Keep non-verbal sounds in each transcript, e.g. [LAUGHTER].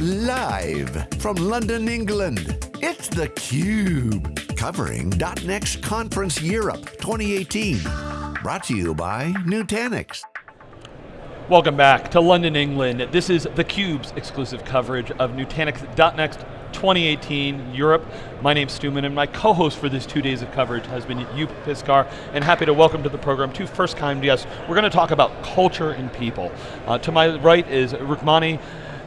Live from London, England, it's theCUBE. Covering .next Conference Europe 2018. Brought to you by Nutanix. Welcome back to London, England. This is theCUBE's exclusive coverage of Nutanix .next 2018 Europe. My name's Stu Miniman and my co-host for this two days of coverage has been Joep Piscaer and happy to welcome to the program two first time guests. We're going to talk about culture and people. Uh, to my right is Rukmini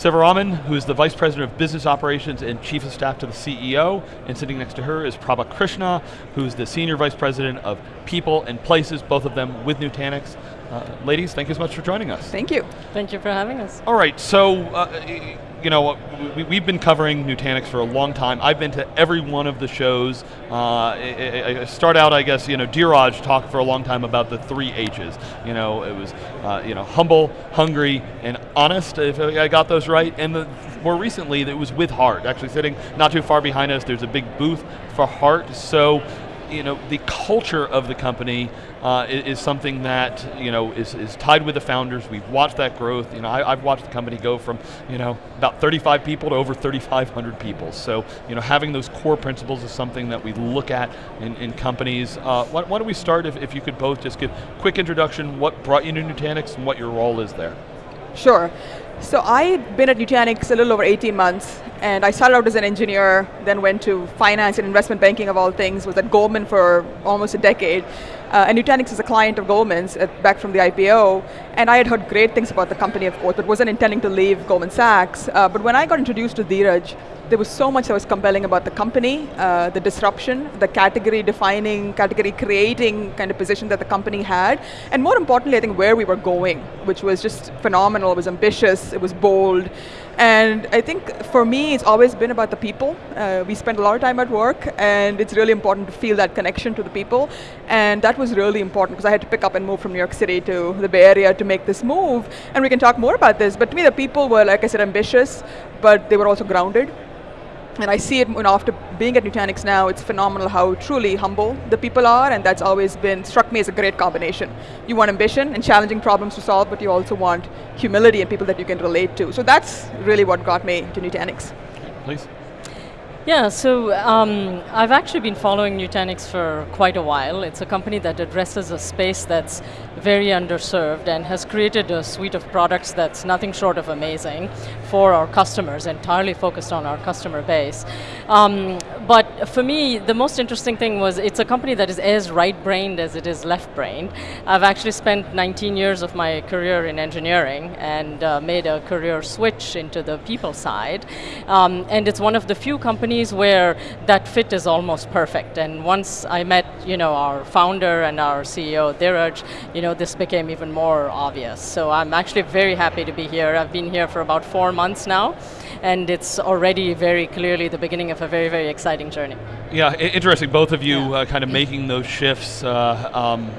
Sivaraman, who is the Vice President of Business Operations and Chief of Staff to the CEO, and sitting next to her is Prabha Krishna, who's the Senior Vice President of People and Places, both of them with Nutanix. Uh, ladies, thank you so much for joining us. Thank you. Thank you for having us. All right, so, uh, you know, we, have been covering Nutanix for a long time. I've been to every one of the shows. Uh, I, I start out, I guess, you know, Dheeraj talked for a long time about the three H's. You know, it was, uh, you know, humble, hungry, and honest, if I got those right. And the, more recently, it was with heart. Actually sitting not too far behind us, there's a big booth for heart. So, you know, the culture of the company uh, is, is, something that you know is, is tied with the founders. We've watched that growth. You know, I, have watched the company go from you know about 35 people to over 3,500 people. So you know, having those core principles is something that we look at in, in companies. Uh, why, why, don't we start? If, if you could both just give quick introduction, what brought you to Nutanix and what your role is there. Sure. So I'd been at Nutanix a little over 18 months, and I started out as an engineer, then went to finance and investment banking of all things, was at Goldman for almost a decade. Uh, and Nutanix is a client of Goldman's uh, back from the IPO, and I had heard great things about the company, of course, but wasn't intending to leave Goldman Sachs. Uh, but when I got introduced to Dheeraj, there was so much that was compelling about the company, uh, the disruption, the category defining, category creating kind of position that the company had, and more importantly, I think where we were going, which was just phenomenal, it was ambitious, it was bold, and I think for me, it's always been about the people. Uh, we spend a lot of time at work, and it's really important to feel that connection to the people, and that was really important because I had to pick up and move from New York City to the Bay Area to make this move, and we can talk more about this, but to me the people were, like I said, ambitious, but they were also grounded. And I see it know, after being at Nutanix now, it's phenomenal how truly humble the people are, and that's always been, struck me as a great combination. You want ambition and challenging problems to solve, but you also want humility and people that you can relate to. So that's really what got me to Nutanix. Please. Yeah, so um, I've actually been following Nutanix for quite a while. It's a company that addresses a space that's very underserved and has created a suite of products that's nothing short of amazing for our customers, entirely focused on our customer base. Um, but for me, the most interesting thing was it's a company that is as right-brained as it is left-brained. I've actually spent 19 years of my career in engineering and uh, made a career switch into the people side. Um, and it's one of the few companies where that fit is almost perfect. And once I met, you know, our founder and our CEO, Dheeraj, you know, this became even more obvious. So I'm actually very happy to be here. I've been here for about four months now, and it's already very clearly the beginning of a very, very exciting journey. Yeah, interesting, both of you yeah. uh, kind of making those shifts. Uh, um,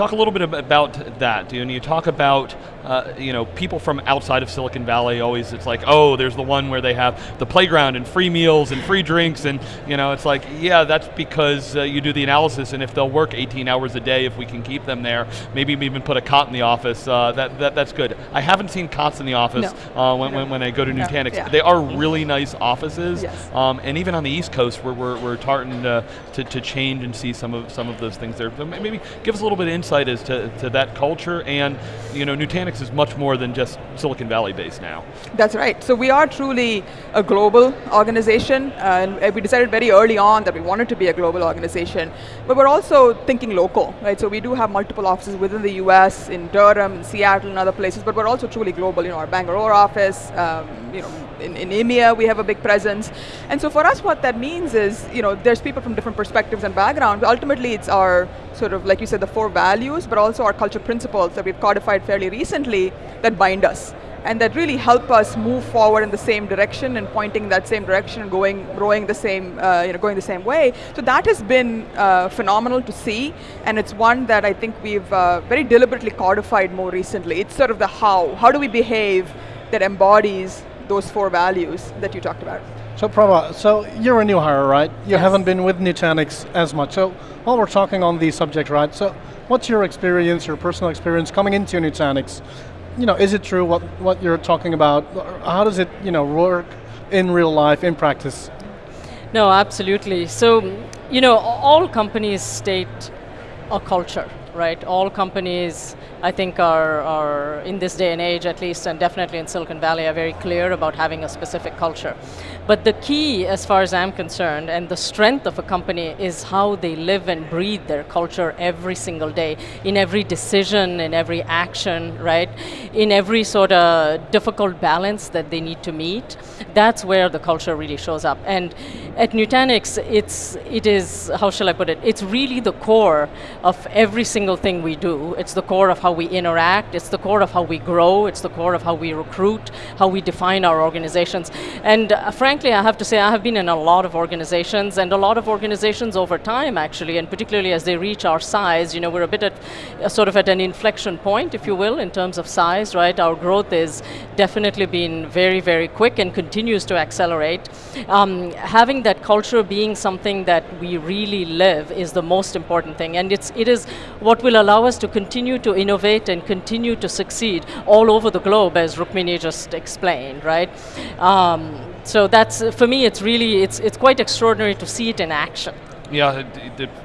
talk a little bit about that. You know, you talk about uh, you know people from outside of Silicon Valley. Always, it's like, oh, there's the one where they have the playground and free meals and free drinks, and you know, it's like, yeah, that's because uh, you do the analysis, and if they'll work 18 hours a day, if we can keep them there, maybe even put a cot in the office. Uh, that, that that's good. I haven't seen cots in the office no. Uh, when, no. when, when I go to Nutanix. Yeah. They are really nice offices, yes. um, and even on the East Coast, we're we're, we're to, to, to change and see some of some of those things there. So maybe give us a little bit of insight as to, to that culture and you know, Nutanix is much more than just Silicon Valley based now. That's right, so we are truly a global organization and we decided very early on that we wanted to be a global organization, but we're also thinking local, right? So we do have multiple offices within the US, in Durham, in Seattle and other places, but we're also truly global, you know, our Bangalore office, um, you know, in, in EMEA we have a big presence. And so for us what that means is, you know, there's people from different perspectives and backgrounds, ultimately it's our sort of, like you said, the four values, but also our culture principles that we've codified fairly recently that bind us and that really help us move forward in the same direction and pointing that same direction and going, growing the same, uh, you know, going the same way. So that has been uh, phenomenal to see, and it's one that I think we've uh, very deliberately codified more recently. It's sort of the how. How do we behave that embodies those four values that you talked about? So Prabha, so you're a new hire, right? You yes. haven't been with Nutanix as much. So while we're talking on the subject, right, so what's your experience, your personal experience coming into Nutanix? you know, is it true what, what you're talking about? How does it, you know, work in real life, in practice? No, absolutely. So, you know, all companies state a culture, right? All companies, I think, are, are in this day and age, at least, and definitely in Silicon Valley, are very clear about having a specific culture. But the key, as far as I'm concerned, and the strength of a company is how they live and breathe their culture every single day, in every decision, in every action, right? In every sort of difficult balance that they need to meet. That's where the culture really shows up. And at Nutanix, it's, it is, how shall I put it, it's really the core of every single thing we do. It's the core of how we interact, it's the core of how we grow, it's the core of how we recruit, how we define our organizations. And uh, frankly, I have to say, I have been in a lot of organizations, and a lot of organizations over time, actually, and particularly as they reach our size, you know, we're a bit at, uh, sort of at an inflection point, if you will, in terms of size, right? Our growth is definitely been very, very quick and continues to accelerate. Um, having that culture being something that we really live is the most important thing, and it's, it is what will allow us to continue to innovate and continue to succeed all over the globe, as Rukmini just explained, right? Um, so that's, for me, it's really, it's, it's quite extraordinary to see it in action. Yeah,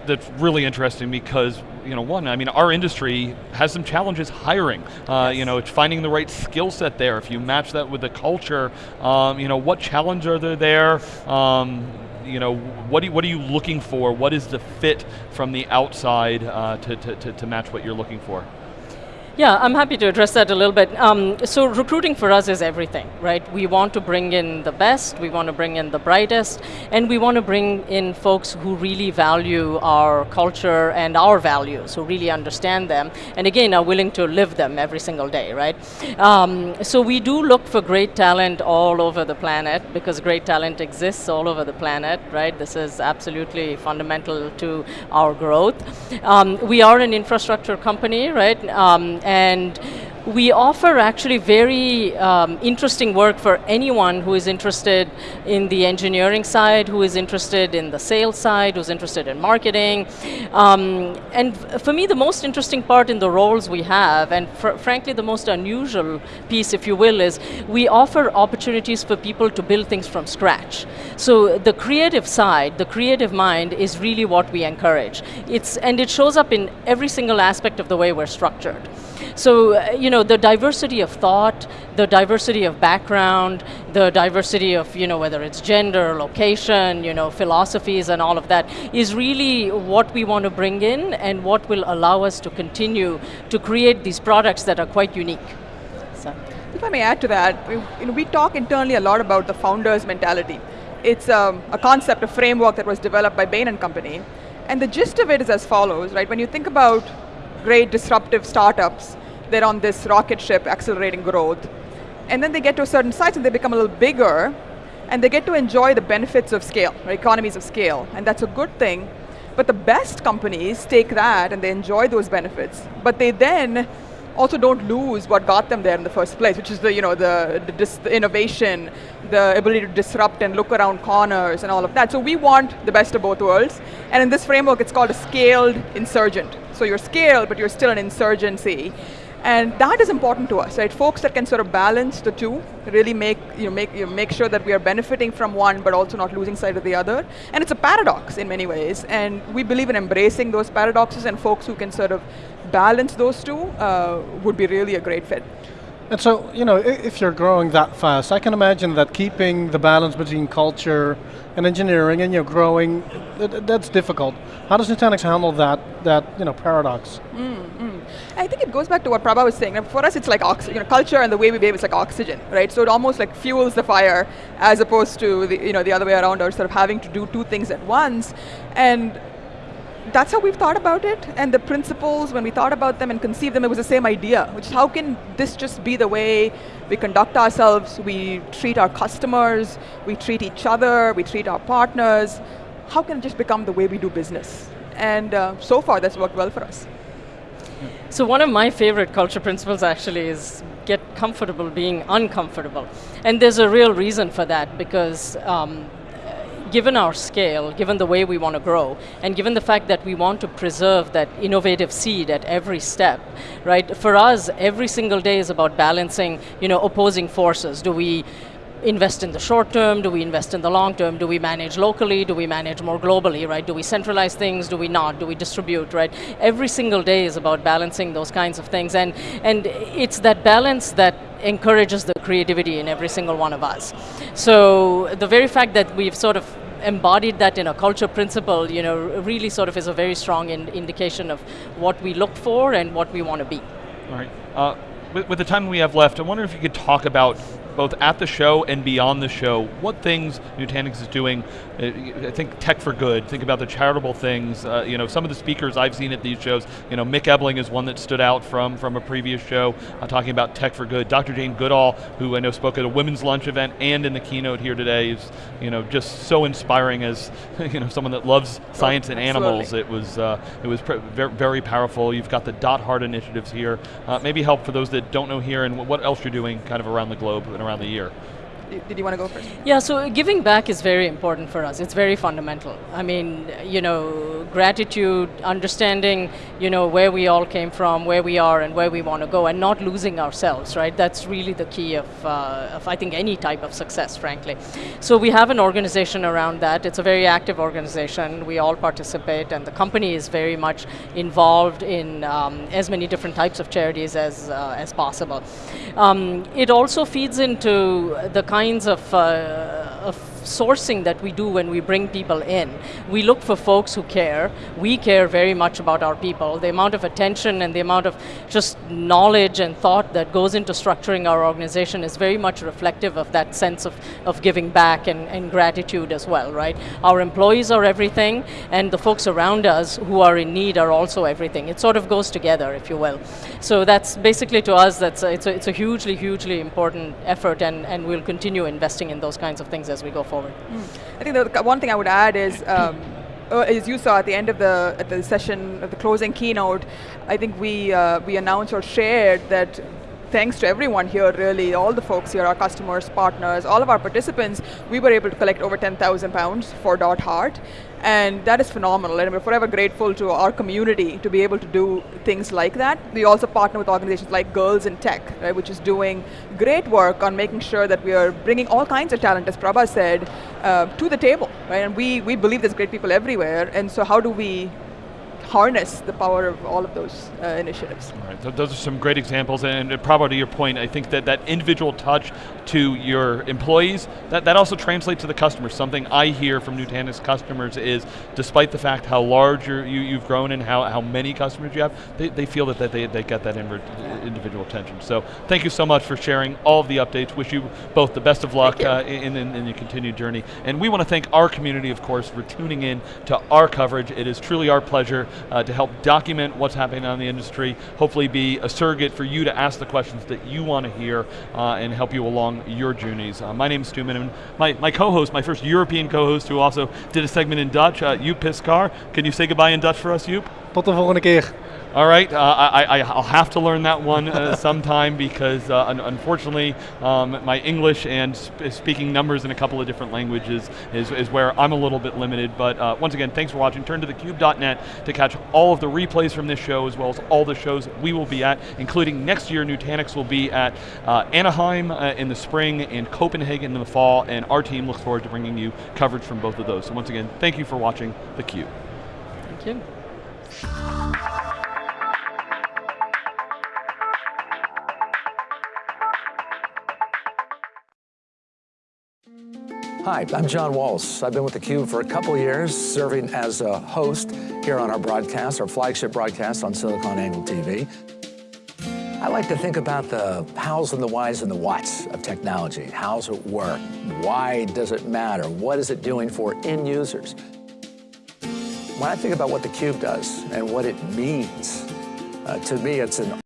that's really interesting because you know, one, I mean, our industry has some challenges hiring. Uh, yes. You know, it's finding the right skill set there. If you match that with the culture, um, you know, what challenge are there there? Um, you know, what, you, what are you looking for? What is the fit from the outside uh, to, to, to match what you're looking for? Yeah, I'm happy to address that a little bit. Um, so recruiting for us is everything, right? We want to bring in the best, we want to bring in the brightest, and we want to bring in folks who really value our culture and our values, who really understand them, and again, are willing to live them every single day, right? Um, so we do look for great talent all over the planet, because great talent exists all over the planet, right? This is absolutely fundamental to our growth. Um, we are an infrastructure company, right? And we offer actually very um, interesting work for anyone who is interested in the engineering side, who is interested in the sales side, who's interested in marketing. Um, and for me, the most interesting part in the roles we have, and fr frankly the most unusual piece, if you will, is we offer opportunities for people to build things from scratch. So the creative side, the creative mind is really what we encourage. It's, and it shows up in every single aspect of the way we're structured. So, uh, you know, the diversity of thought, the diversity of background, the diversity of, you know, whether it's gender, location, you know, philosophies and all of that is really what we want to bring in and what will allow us to continue to create these products that are quite unique. So. If I may add to that, we, you know, we talk internally a lot about the founder's mentality. It's um, a concept, a framework that was developed by Bain and Company. And the gist of it is as follows, right? When you think about great disruptive startups, they're on this rocket ship accelerating growth. And then they get to a certain size and they become a little bigger, and they get to enjoy the benefits of scale, economies of scale, and that's a good thing. But the best companies take that and they enjoy those benefits, but they then also don't lose what got them there in the first place, which is the, you know, the, the, innovation, the ability to disrupt and look around corners and all of that. So we want the best of both worlds. And in this framework, it's called a scaled insurgent. So you're scaled, but you're still an insurgency. And that is important to us, right? Folks that can sort of balance the two, really make, you know, make, you know, make sure that we are benefiting from one, but also not losing sight of the other. And it's a paradox in many ways, and we believe in embracing those paradoxes, and folks who can sort of balance those two uh, would be really a great fit. And so, you know, if you're growing that fast, I can imagine that keeping the balance between culture and engineering and you know, growing, that's difficult. How does Nutanix handle that, that you know, paradox? Mm. I think it goes back to what Prabha was saying. For us, it's like you know, culture and the way we behave is like oxygen, right? So it almost like fuels the fire as opposed to the, you know, the other way around or sort of having to do two things at once. And that's how we've thought about it. And the principles, when we thought about them and conceived them, it was the same idea, which is how can this just be the way we conduct ourselves, we treat our customers, we treat each other, we treat our partners. How can it just become the way we do business? And uh, so far, that's worked well for us. So one of my favorite culture principles actually is get comfortable being uncomfortable. And there's a real reason for that because um, given our scale, given the way we want to grow, and given the fact that we want to preserve that innovative seed at every step, right? For us, every single day is about balancing, you know, opposing forces. Do we invest in the short term? Do we invest in the long term? Do we manage locally? Do we manage more globally, right? Do we centralize things? Do we not? Do we distribute, right? Every single day is about balancing those kinds of things. And, and it's that balance that encourages the creativity in every single one of us. So the very fact that we've sort of embodied that in a culture principle, you know, really sort of is a very strong in indication of what we look for and what we want to be. All right. Uh, with, with the time we have left, I wonder if you could talk about both at the show and beyond the show, what things Nutanix is doing, uh, I think tech for good, think about the charitable things, uh, you know, some of the speakers I've seen at these shows, you know, Mick Ebeling is one that stood out from, from a previous show, uh, talking about tech for good. Dr. Jane Goodall, who I know spoke at a women's lunch event and in the keynote here today, is, you know, just so inspiring as, [LAUGHS] you know, someone that loves science and animals. It was, uh, it was very, very powerful. You've got the Dot Heart initiatives here. Uh, maybe help for those that don't know here and what else you're doing kind of around the globe around the year. Did you want to go first? Yeah, so giving back is very important for us. It's very fundamental. I mean, you know, gratitude, understanding, you know, where we all came from, where we are, and where we want to go, and not losing ourselves, right? That's really the key of, uh, of, I think, any type of success, frankly. So we have an organization around that. It's a very active organization. We all participate, and the company is very much involved in um, as many different types of charities as, uh, as possible. Um, it also feeds into the kinds of, uh, of sourcing that we do when we bring people in. We look for folks who care. We care very much about our people. The amount of attention and the amount of just knowledge and thought that goes into structuring our organization is very much reflective of that sense of, of giving back and, and gratitude as well, right? Our employees are everything, and the folks around us who are in need are also everything. It sort of goes together, if you will. So that's basically to us, that's a, it's, a, it's a hugely, hugely important effort, and, and we'll continue investing in those kinds of things as we go forward forward. Mm. I think the one thing I would add is, um, uh, as you saw at the end of the at the session, at the closing keynote, I think we uh, we announced or shared that thanks to everyone here, really, all the folks here, our customers, partners, all of our participants, we were able to collect over 10,000 pounds for Dot Heart. And that is phenomenal, and we're forever grateful to our community to be able to do things like that. We also partner with organizations like Girls in Tech, right, which is doing great work on making sure that we are bringing all kinds of talent, as Prabha said, uh, to the table. Right? And we, we believe there's great people everywhere, and so how do we harness the power of all of those uh, initiatives. All right, so those are some great examples, and, and probably to your point, I think that that individual touch to your employees, that, that also translates to the customers. Something I hear from Nutanix customers is, despite the fact how large you, you've grown and how, how many customers you have, they, they feel that, that they, they get that individual attention. So thank you so much for sharing all of the updates. Wish you both the best of luck uh, in, in, in your continued journey. And we want to thank our community, of course, for tuning in to our coverage. It is truly our pleasure uh, to help document what's happening on the industry, hopefully be a surrogate for you to ask the questions that you want to hear uh, and help you along your journeys. Uh, my name is Stu Miniman. My, my co-host, my first European co-host who also did a segment in Dutch, uh, Joep Piscaer. Can you say goodbye in Dutch for us, Joep? Tot de volgende keer. All right, uh, I, will have to learn that one uh, [LAUGHS] sometime because uh, un unfortunately um, my English and sp speaking numbers in a couple of different languages is, is where I'm a little bit limited. But uh, once again, thanks for watching. Turn to thecube.net to catch all of the replays from this show as well as all the shows we will be at, including next year Nutanix will be at uh, Anaheim uh, in the spring and Copenhagen in the fall, and our team looks forward to bringing you coverage from both of those. So once again, thank you for watching theCUBE. Thank you. Hi, I'm John Walls. I've been with theCUBE for a couple years, serving as a host here on our broadcast, our flagship broadcast on SiliconANGLE TV. I like to think about the hows and the whys and the whats of technology. How's it work? Why does it matter? What is it doing for end users? When I think about what theCUBE does and what it means, uh, to me it's an